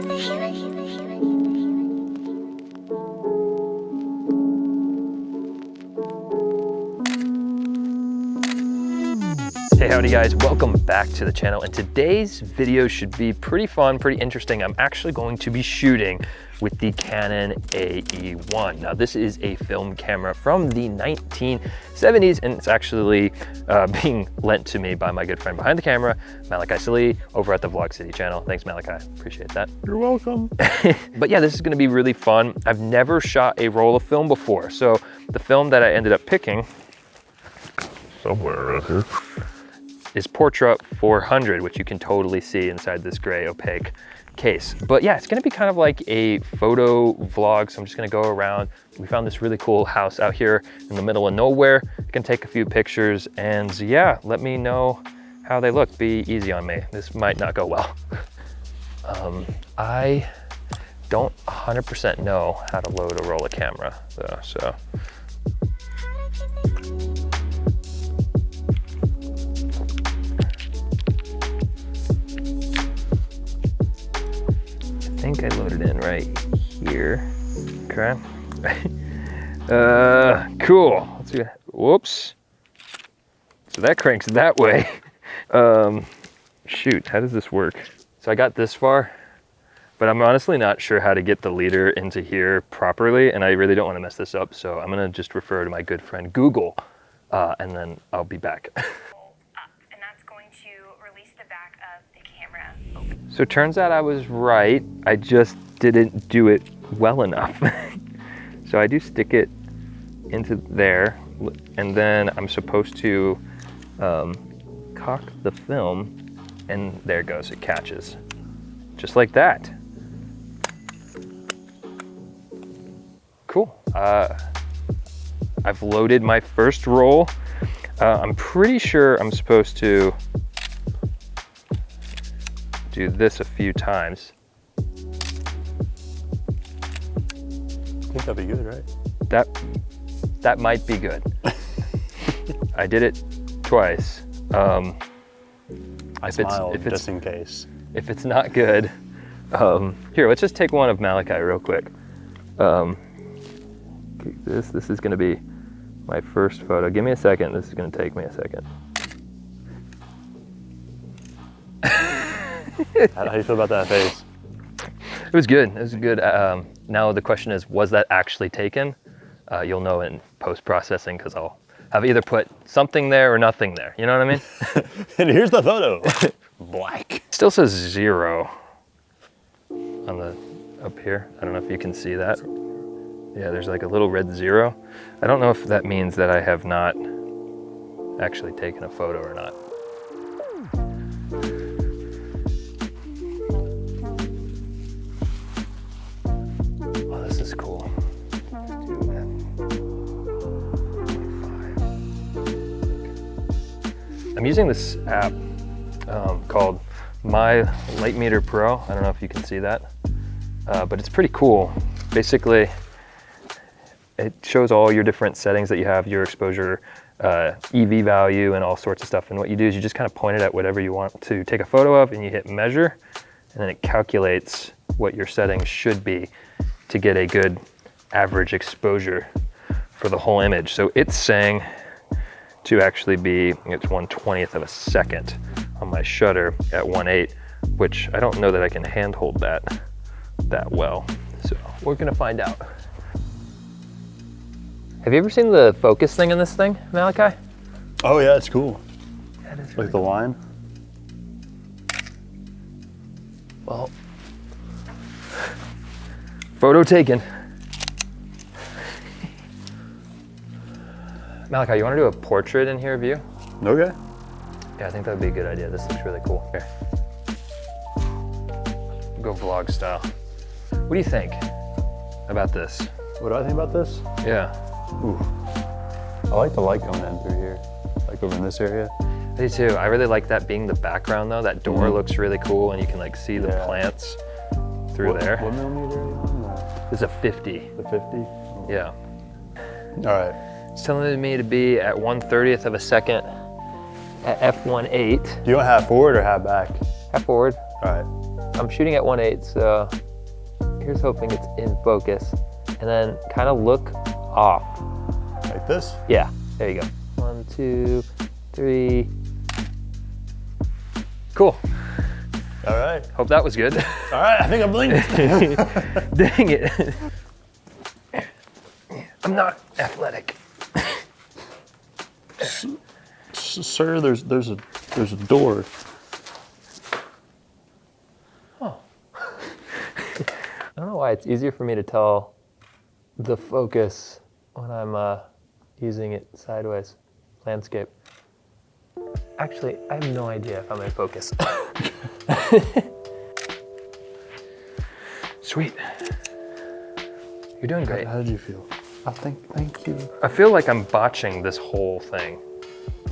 Hey, howdy guys, welcome back to the channel. And today's video should be pretty fun, pretty interesting. I'm actually going to be shooting with the Canon AE-1. Now this is a film camera from the 1970s and it's actually uh, being lent to me by my good friend behind the camera, Malachi Salih, over at the Vlog City channel. Thanks Malachi, appreciate that. You're welcome. but yeah, this is gonna be really fun. I've never shot a roll of film before. So the film that I ended up picking Somewhere around here. Is Portra 400, which you can totally see inside this gray opaque case. But yeah, it's gonna be kind of like a photo vlog. So I'm just gonna go around. We found this really cool house out here in the middle of nowhere. I can take a few pictures and yeah, let me know how they look. Be easy on me. This might not go well. um, I don't 100% know how to load a roll camera though, so. Think I loaded in right here. Okay. uh, cool. Let's see. Whoops. So that cranks that way. Um, shoot, how does this work? So I got this far, but I'm honestly not sure how to get the leader into here properly, and I really don't want to mess this up, so I'm gonna just refer to my good friend Google, uh, and then I'll be back. up, and that's going to release the back of the camera. So it turns out I was right. I just didn't do it well enough. so I do stick it into there and then I'm supposed to um, cock the film and there it goes, it catches. Just like that. Cool. Uh, I've loaded my first roll. Uh, I'm pretty sure I'm supposed to do this a few times. I think that'd be good, right? That, that might be good. I did it twice. Um, I If it's- smiled if it's- just in case. if it's not good, um, here, let's just take one of Malachi real quick. Um, take this, this is gonna be my first photo. Give me a second, this is gonna take me a second. How, do you feel about that face? It was good, it was good. Um, now the question is, was that actually taken? Uh, you'll know in post-processing because I'll have either put something there or nothing there. You know what I mean? and here's the photo. Black. Still says zero on the up here. I don't know if you can see that. Yeah, there's like a little red zero. I don't know if that means that I have not actually taken a photo or not. I'm using this app um, called My Light Meter Pro. I don't know if you can see that, uh, but it's pretty cool. Basically, it shows all your different settings that you have, your exposure, uh, EV value, and all sorts of stuff. And what you do is you just kind of point it at whatever you want to take a photo of, and you hit measure, and then it calculates what your settings should be to get a good average exposure for the whole image. So it's saying to actually be, it's 1 20th of a second on my shutter at 1.8, which I don't know that I can handhold that that well. So we're gonna find out. Have you ever seen the focus thing in this thing, Malachi? Oh yeah, it's cool. That is Like the line. Well, photo taken. Malachi, you want to do a portrait in here of you? Okay. Yeah, I think that would be a good idea. This looks really cool. Here. Go vlog style. What do you think about this? What do I think about this? Yeah, Ooh. I like the light coming in through here. Like over in this area. I do too. I really like that being the background though. That door Mhm. looks really cool and you can like see the Yeah. plants through what, there. What millimeter are you on? This is a 50. The, the 50? Yeah. All right. It's telling me to be at 1 30th of a second at f1.8. Do you want half forward or half back? Half forward. All right. I'm shooting at 1.8, so here's hoping it's in focus. And then kind of look off. Like this? Yeah, there you go. One, two, three. Cool. All right. Hope that was good. All right, I think I'm blinked. Dang it. I'm not athletic. Sir, there's there's a there's a door. I don't know why it's easier for me to tell the focus when I'm uh, using it sideways, landscape. Actually, I have no idea if I'm in focus. Sweet. You're doing great. How did you feel? I think thank you. I feel like I'm botching this whole thing,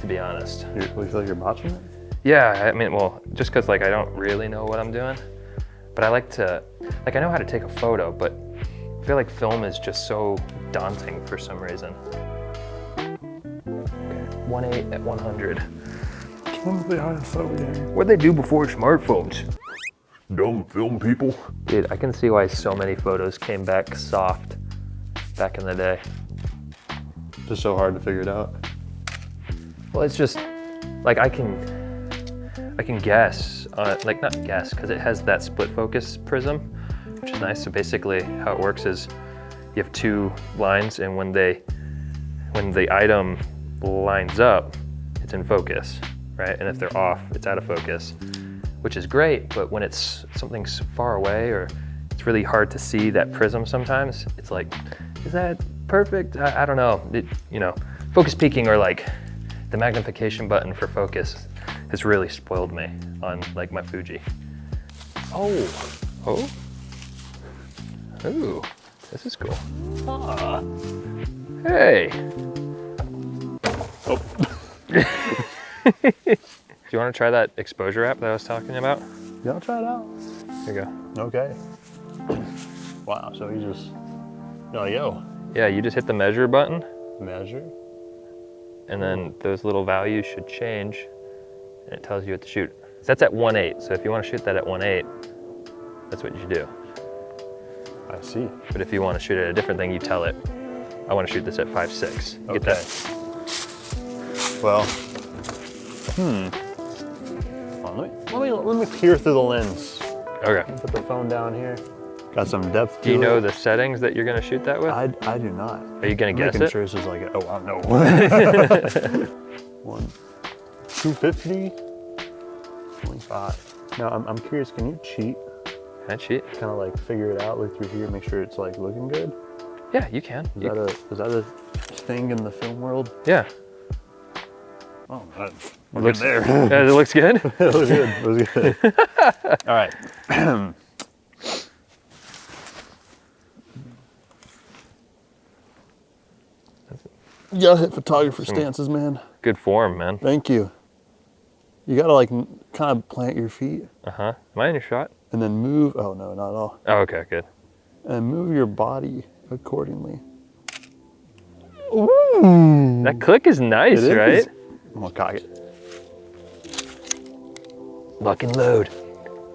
to be honest. You, you feel like you're botching it? Yeah, I mean, well, just because like I don't really know what I'm doing, but I like to, like I know how to take a photo, but I feel like film is just so daunting for some reason. Okay, 1.8 at 100. What'd they do before smartphones? Dumb film people. Dude, I can see why so many photos came back soft back in the day. Just so hard to figure it out. Well, it's just like I can, I can guess, uh, like not guess, because it has that split focus prism, which is nice. So basically, how it works is you have two lines, and when they, when the item lines up, it's in focus, right? And if they're off, it's out of focus, which is great. But when it's something far away or it's really hard to see that prism sometimes, it's like, is that perfect? I, I don't know. It, you know, focus peaking or like the magnification button for focus has really spoiled me on like my Fuji. Oh, oh, ooh, this is cool. Ah, hey. Oh. Do you want to try that exposure app that I was talking about? Yeah, I'll try it out. Here you go. Okay. Wow, so you just you're yo, Yeah, you just hit the measure button, measure. and then those little values should change, and it tells you what to shoot. That's at 1.8, so if you want to shoot that at 1.8, that's what you should do. I see. But if you want to shoot at a different thing, you tell it, I want to shoot this at 5.6. You Okay. Get that? Well, hmm. On, let, me, let me let me peer through the lens. Okay. Put the phone down here. Got some depth. Do you know it. the settings that you're going to shoot that with? I, I do not. Are you going to guess Making it? sure this is like a, oh I don't know. One, two fifty. Twenty-five. Now I'm, I'm curious. Can you cheat? Can I cheat? Kind of like figure it out, look through here, make sure it's like looking good. Yeah, you can. Is You- that a is that a thing in the film world? yeah. Oh, that, we're Looks- there. Yeah, it looks good. it looks good. It was good. All right. you gotta hit photographer stances, man. Good form, man. Thank you. You gotta like kind of plant your feet Uh huh. Am I in your shot? and then move. Oh no, not at all. Oh, okay, good. And move your body accordingly. Ooh. That click is nice, It is. right? I'm gonna cock it. Lock and load.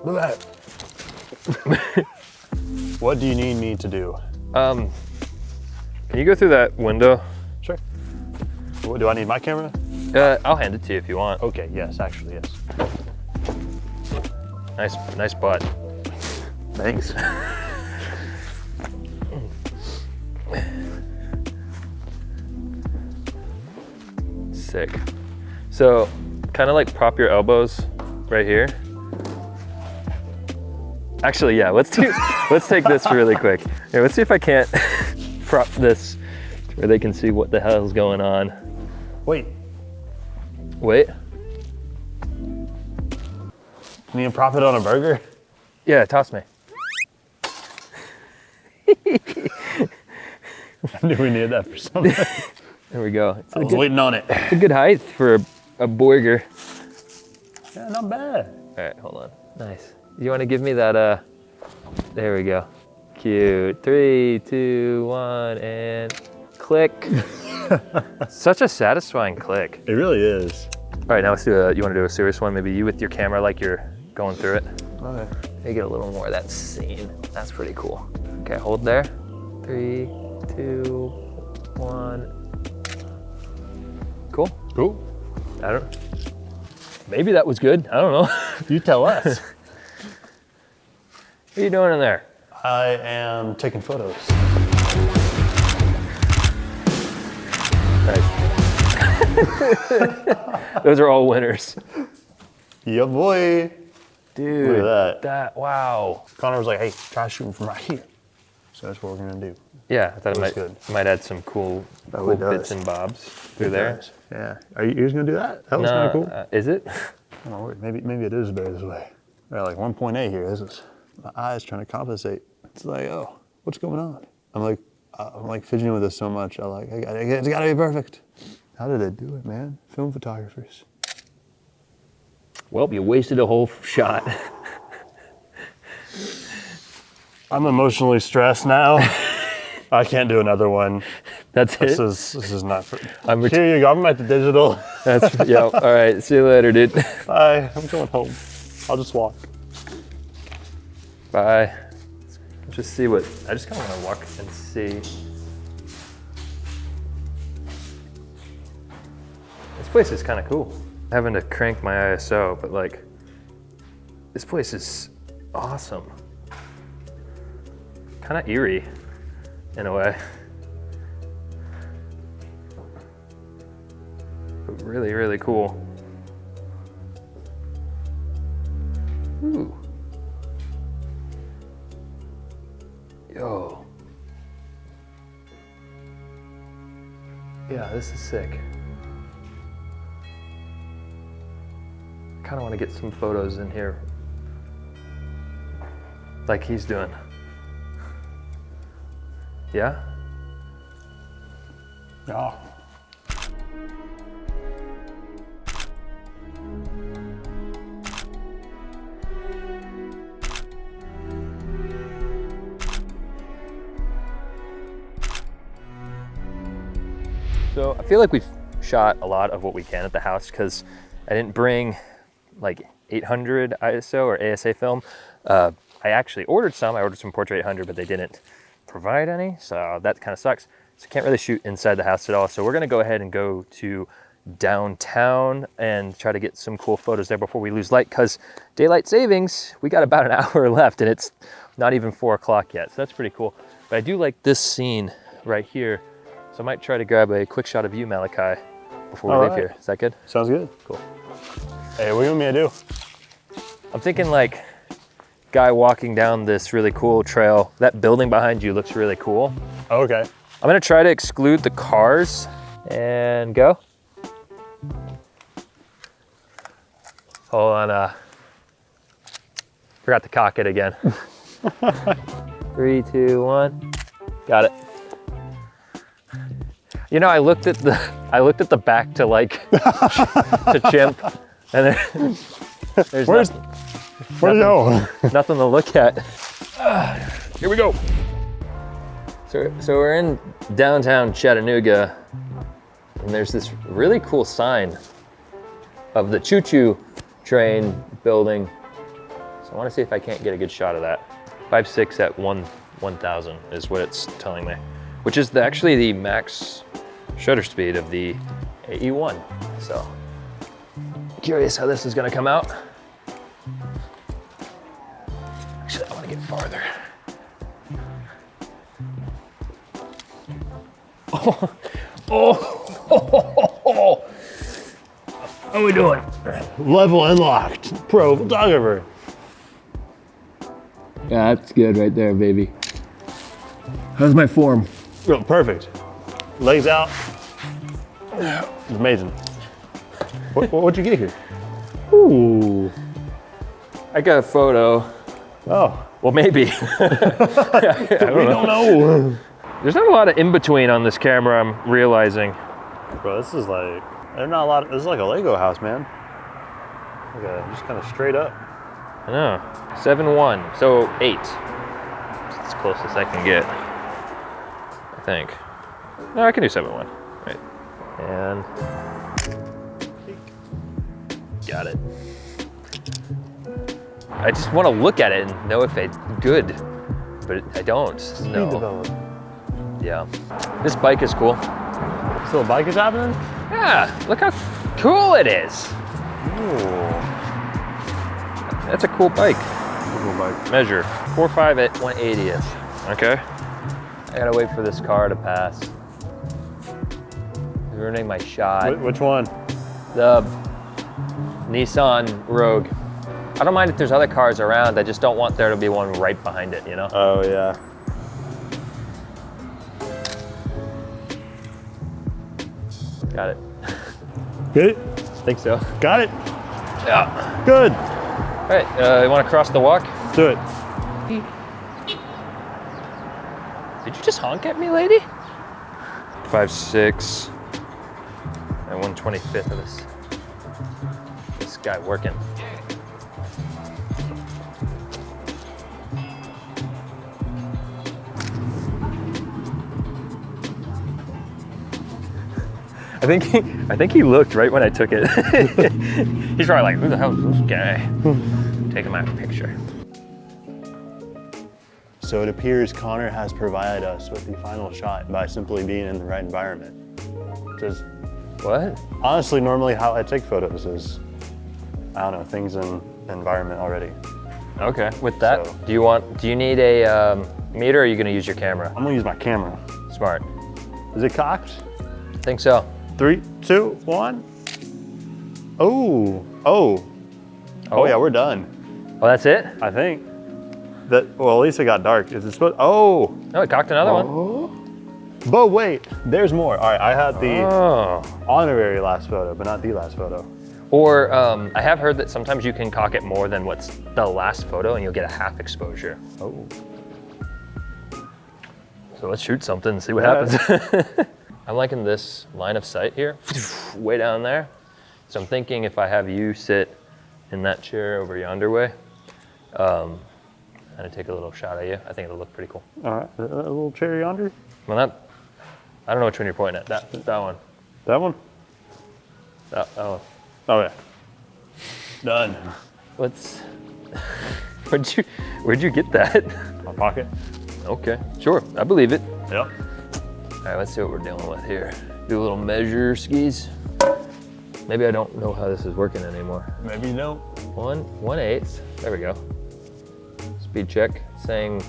Look at that. what do you need me to do? Um, can you go through that window? What, do I need my camera? Uh, I'll hand it to you if you want. Okay, yes, actually, yes. Nice, nice butt. Thanks. Sick. So, kind of like prop your elbows right here. Actually, yeah. Let's do. let's take this really quick. Here, let's see if I can't prop this where they can see what the hell's going on. Wait, Wait. can you prop it on a burger? Yeah, toss me. I knew we needed that for something. There we go. It's I was good, waiting on it. it's a good height for a, a burger. Yeah, not bad. All right, hold on. Nice. You want to give me that? Uh, there we go. Cute. Three, two, one, and click. Such a satisfying click. It really is. All right, now let's do a. You want to do a serious one? Maybe you with your camera, like you're going through it. Okay. They get a little more of that scene. That's pretty cool. Okay, hold there. Three, two, one. Cool. Cool. I don't. Maybe that was good. I don't know. You tell us. what are you doing in there? I am taking photos. Those are all winners. Yeah, boy. Dude. Look at that. That, wow. Connor was like, hey, try shooting from right here. So that's what we're gonna do. Yeah, I thought it might, good. might add some cool, cool bits and bobs through there. Yeah. Are you, you just gonna do that? That was kind of cool. uh, is it? Wait, maybe maybe it is better this way. We're at like 1.8 here. This is my eyes trying to compensate. It's like, oh, what's going on? I'm like, uh, I'm like fidgeting with this so much. I like, I got, it's got to be perfect. How did they do it, man? Film photographers. Well, you wasted a whole shot. I'm emotionally stressed now. I can't do another one. That's This it. is this is not. For, I'm ret- here you go. I'm at the digital. That's yeah. All right. See you later, dude. Bye. I'm going home. I'll just walk. Bye. Let's just see what. I just kind of want to walk and see. Place is kind of cool. Having to crank my ISO, but like, this place is awesome. Kind of eerie, in a way. But really, really cool. Ooh. Yo. Yeah, this is sick. Kind of want to get some photos in here like he's doing. Yeah? Yeah. So I feel like we've shot a lot of what we can at the house because I didn't bring like 800 ISO or ASA film. Uh, I actually ordered some. I ordered some Portra 800, but they didn't provide any, so that kind of sucks. So can't really shoot inside the house at all. So we're gonna go ahead and go to downtown and try to get some cool photos there before we lose light because daylight savings, we got about an hour left and it's not even four o'clock yet. So that's pretty cool. But I do like this scene right here. So I might try to grab a quick shot of you, Malachi, before we All leave right. here. Is that good? Sounds good. Cool. Hey, what do you want me to do? I'm thinking like guy walking down this really cool trail. That building behind you looks really cool. Oh, okay. I'm gonna try to exclude the cars and go. Hold on, uh, forgot to cock it again. Three, two, one, got it. You know, I looked at the, I looked at the back to like, to chimp, and there's Where's not- where'd it go? nothing to look at. Here we go. So, so we're in downtown Chattanooga, and there's this really cool sign of the choo choo train building. So I want to see if I can't get a good shot of that. 5.6 at 1 1000 is what it's telling me, which is the, actually the max shutter speed of the AE1. So curious how this is going to come out. Actually, I want to get farther. Oh, oh, oh, oh, How are we doing? Level unlocked. Pro photographer. Yeah, that's good right there, baby. How's my form? Oh, perfect. Legs out. Amazing. What, what, what'd you get here? Ooh. I got a photo. Oh. Well, maybe. I don't We know. don't know. There's not a lot of in between on this camera, I'm realizing. Bro, this is like, there's not a lot, this is like a Lego house, man. Like a, just kind of straight up. I know. 7 1, so 8. It's as close as I can get. I think. No, I can do 7 1. Right. And. Got it. I just want to look at it and know if it's good, but I don't. Speed No. develop. Yeah. This bike is cool. So a bike is happening? Yeah, look how cool it is. Ooh. That's a cool bike. Cool bike. Measure, 4.5 at 180th. Okay. I gotta wait for this car to pass. Ruining my shot. Wh- Which one? The Nissan Rogue. I don't mind if there's other cars around, I just don't want there to be one right behind it, you know? Oh yeah. Got it. Get it? Think so. Got it. Yeah. Good. All right, uh, you wanna cross the walk? Do it. Did you just honk at me, lady? Five, six, and 125th of this. Guy working. I think he, I think he looked right when I took it. He's probably like, who the hell is this guy? Taking my picture. So it appears Connor has provided us with the final shot by simply being in the right environment. Is What? honestly normally how I take photos is, I don't know, things in the environment already. Okay. With that, So- do you want? Do you need a um, meter, or are you going to use your camera? I'm gonna use my camera. Smart. Is it cocked? I Think so. Three, two, one. Oh, oh. Oh yeah, we're done. Oh, that's it. I think. That, well, at least it got dark. Is it supposed, oh. No, it cocked another one. But wait, there's more. All right, I had the Oh. honorary last photo, but not the last photo. Or um, I have heard that sometimes you can cock it more than what's the last photo, and you'll get a half exposure. Oh. So let's shoot something and see what Yeah. happens. I'm liking this line of sight here, way down there. So I'm thinking if I have you sit in that chair over yonder way, um, and I take a little shot at you, I think it'll look pretty cool. All right, a, little chair yonder. Well, that, I don't know which one you're pointing at. That, that one. That one? That, that one. Oh yeah. Done. Let's. where'd you Where'd you get that? My pocket. Okay, sure, I believe it. Yep. All right, let's see what we're dealing with here. Do a little measure skis. Maybe I don't know how this is working anymore. Maybe you don't. One, one eighth. There we go. Speed check saying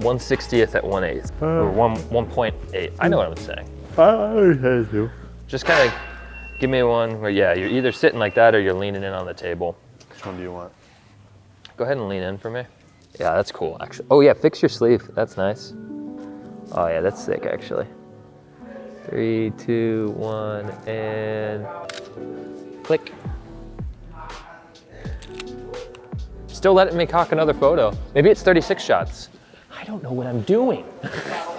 160th at uh. one eighth or one 1.8. I know what I'm saying. I always do. Just kind of give me one where yeah, you're either sitting like that or you're leaning in on the table. Which one do you want? Go ahead and lean in for me. Yeah, that's cool, actually. Oh yeah, fix your sleeve. That's nice. Oh yeah, that's sick, actually. Three, two, one, and click. Still letting me cock another photo. Maybe it's 36 shots. I don't know what I'm doing.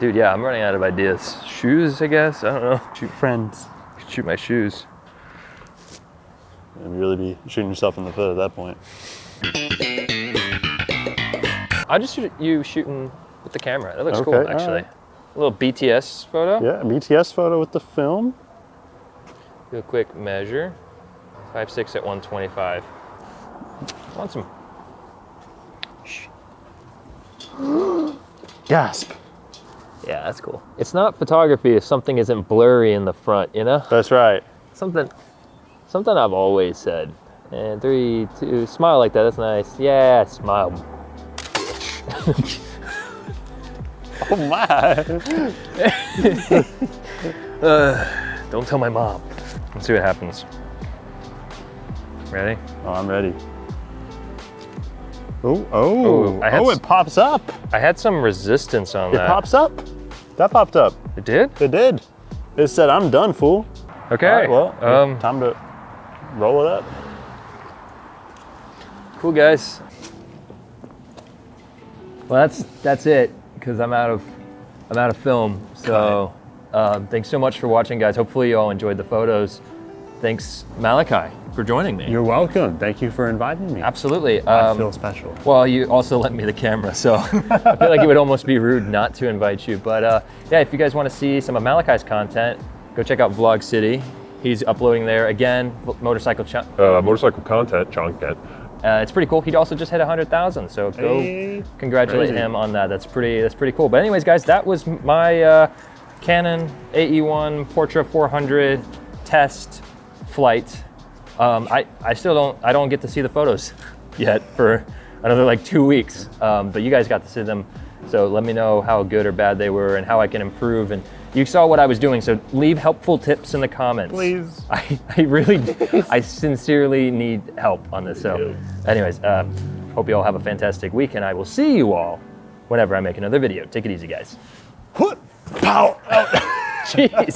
Dude, yeah, I'm running out of ideas. Shoes, I guess. I don't know. Shoot friends. Shoot my shoes. And really be shooting yourself in the foot at that point. I just shoot you shooting with the camera. That looks Okay, cool, actually. right. A little BTS photo. Yeah, BTS photo with the film. Do a quick measure. Five six at 125. Want some? Gasp. Yeah, that's cool. It's not photography if something isn't blurry in the front, you know? That's right. Something, something I've always said. And three, two, smile like that. That's nice. Yeah, smile. Oh my. Uh, don't tell my mom. Let's see what happens. Ready? Oh, I'm ready. Oh, oh, Oh, oh, it pops up. I had some resistance on It that. It pops up. That popped up. It did? It did. It said, I'm done, fool. Okay. Right, well, um, time to roll it up. Cool guys. Well, that's that's it because I'm out of I'm out of film. So um, thanks so much for watching, guys. Hopefully you all enjoyed the photos. Thanks Malachi for joining me. You're welcome. Thank you for inviting me. Absolutely. I Um, feel special. well, you also lent me the camera, so I feel like it would almost be rude not to invite you. But uh, yeah, if you guys want to see some of Malachi's content, go check out Vlog City. He's uploading there again, motorcycle. Ch- uh, motorcycle content, content, Uh, it's pretty cool. He also just hit 100,000, so go Hey. congratulate Crazy. him on that. That's pretty. That's pretty cool. But anyways, guys, that was my uh, Canon AE1 Portra 400 test flight. Um, I I still don't I don't get to see the photos yet for another like two weeks. Um, but you guys got to see them. So let me know how good or bad they were and how I can improve. And you saw what I was doing. So leave helpful tips in the comments. Please. I, I really, I sincerely need help on this. So, anyways, uh, hope you all have a fantastic week, and I will see you all whenever I make another video. Take it easy, guys. Power. Jeez.